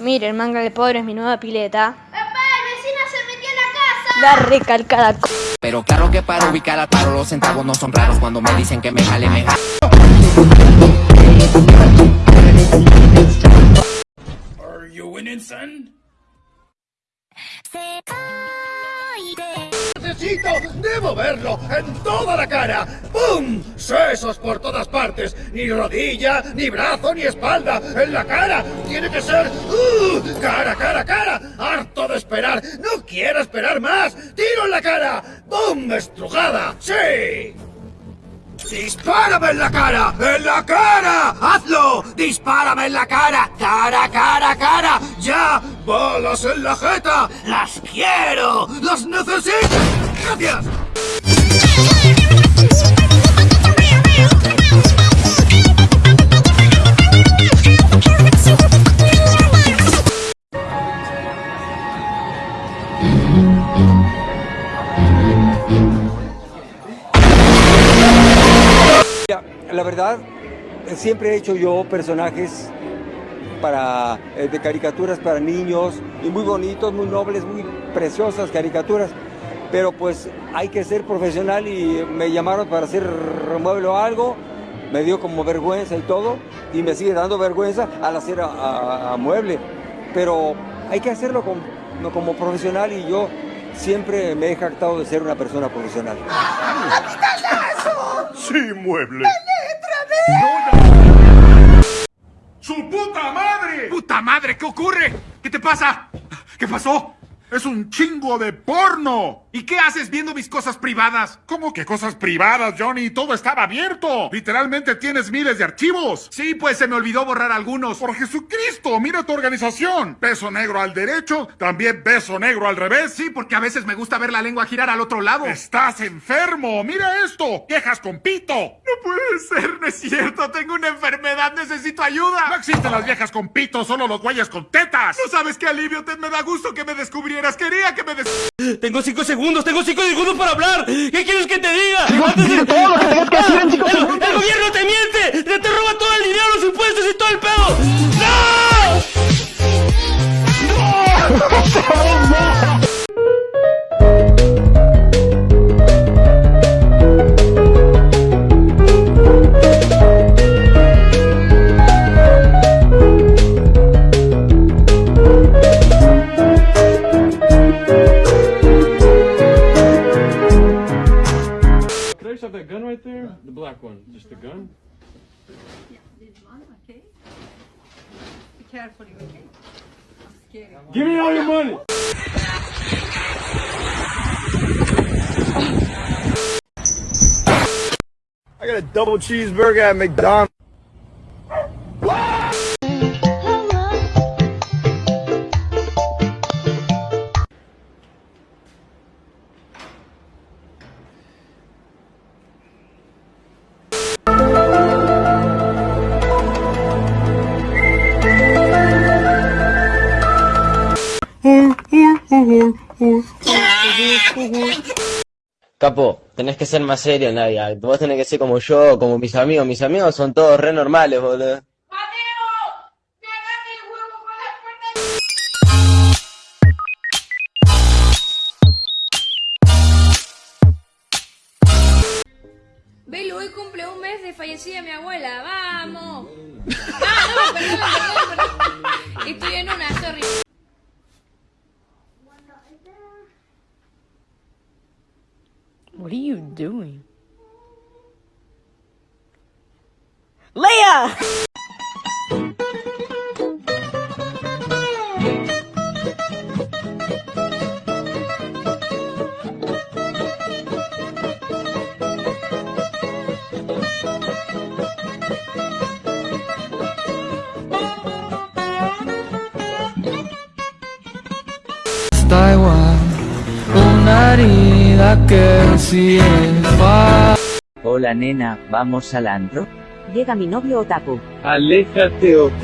Miren, manga de pobres, mi nueva pileta. ¡Papá, el vecino se metió en la casa! La recalcada c Pero claro que para ubicar al paro los centavos no son raros Cuando me dicen que me jale, me jale Are you winning, son? Necesito, debo verlo en toda la cara. ¡Pum! Sesos por todas partes. Ni rodilla, ni brazo, ni espalda. En la cara. Tiene que ser. ¡Uh! Cara, cara, cara. Harto de esperar. No quiero esperar más. Tiro en la cara. ¡Bum! Estrujada. ¡Sí! ¡Dispárame en la cara! ¡En la cara! ¡Dispárame en la cara! ¡Cara, cara, cara! ¡Ya! ¡Balas en la jeta! ¡Las quiero! ¡Las necesito! ¡Gracias! La verdad, siempre he hecho yo personajes para, eh, de caricaturas para niños y muy bonitos, muy nobles, muy preciosas caricaturas. Pero pues hay que ser profesional y me llamaron para hacer remueble o algo, me dio como vergüenza y todo, y me sigue dando vergüenza al hacer a, a- a mueble. Pero hay que hacerlo como, como profesional y yo siempre me he jactado de ser una persona profesional. ¡Sí, mueble! ¡Puta madre! ¿Qué ocurre? ¿Qué te pasa? ¿Qué pasó? Es un chingo de porno. ¿Y qué haces viendo mis cosas privadas? ¿Cómo que cosas privadas, Johnny? Todo estaba abierto. Literalmente tienes miles de archivos. Sí, pues se me olvidó borrar algunos. Por Jesucristo, mira tu organización. Beso negro al derecho, también beso negro al revés. Sí, porque a veces me gusta ver la lengua girar al otro lado. Estás enfermo. Mira esto. Quejas con pito. No puede ser, no es cierto. Tengo una enfermedad, necesito ayuda. No existen las viejas con pito, solo los güeyes con tetas. No sabes qué alivio, te me da gusto que me descubrieras. Quería que me des... Tengo cinco segundos, tengo cinco segundos para hablar. ¿Qué quieres que te diga? Antes de- el, el gobierno te miente, te, te roba todo el dinero, los impuestos y todo el pedo. ¡No! Can okay? Be careful, okay? I'm scared. Give me all your money! I got a double cheeseburger at McDonald's. Capo, tenés que ser más serio, Nadia. Vos tenés que ser como yo, como mis amigos. Mis amigos son todos re normales, boludo. Belu, hoy cumple un mes de fallecida mi abuela. ¡Vamos! ¡Ah, no! Perdón, perdón, perdón. Estoy en una, sorry. What are you doing? Leia! Taiwán, una herida que Hola nena, ¿vamos al antro? Llega mi novio Otaku. Aléjate o...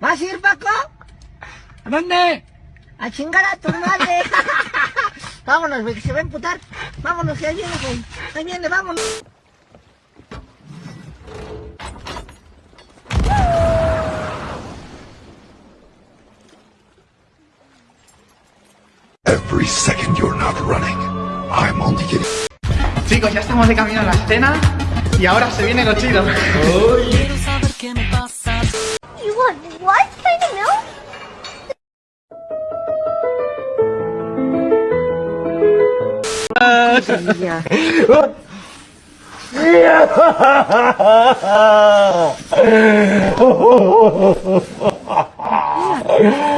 ¿Vas a ir, Paco? ¿A dónde? A chingar a tu madre. Vámonos, güey, que se va a emputar. Vámonos, que ahí viene, güey. Ahí viene, vámonos. Every second you're not running, I'm only getting. Chicos, ya estamos de camino a la escena y ahora se viene lo chido. You want what kind of milk?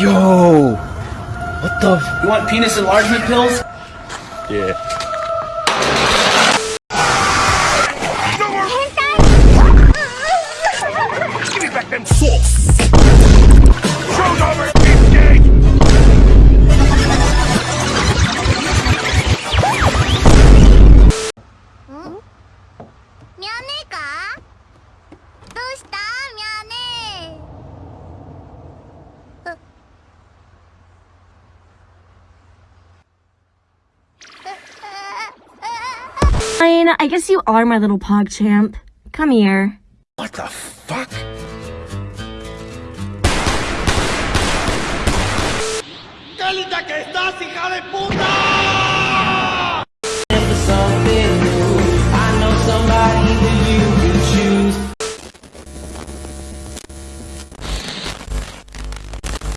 Yo! What the? F- you want penis enlargement pills? Yeah. Fine, I guess you are my little pog champ. Come here. What the fuck? ¡Qué linda que estás, hija de puta!